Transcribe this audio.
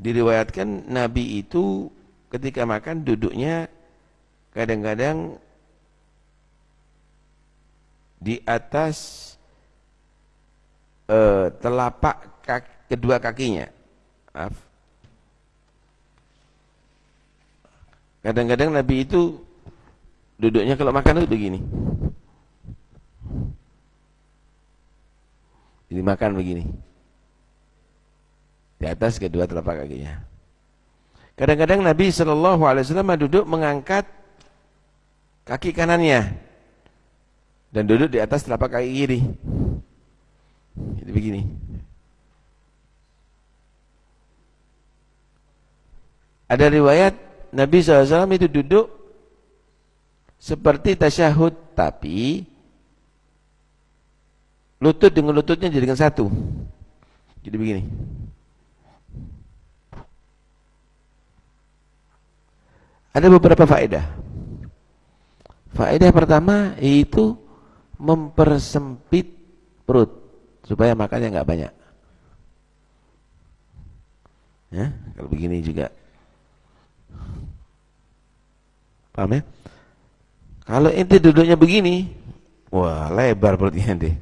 diriwayatkan Nabi itu ketika makan duduknya kadang-kadang di atas uh, telapak kaki, kedua kakinya. Maaf. Kadang-kadang Nabi itu duduknya kalau makan itu begini. Jadi makan begini. Di atas kedua telapak kakinya. Kadang-kadang Nabi Shallallahu Alaihi Wasallam duduk mengangkat kaki kanannya dan duduk di atas telapak kaki kiri. Jadi begini. Ada riwayat Nabi SAW itu duduk seperti tasyahud tapi lutut dengan lututnya jadikan satu. Jadi begini. Ada beberapa faedah. Faedah pertama yaitu mempersempit perut supaya makannya nggak banyak. Ya, kalau begini juga. Paham ya? Kalau inti duduknya begini, wah lebar perutnya ente.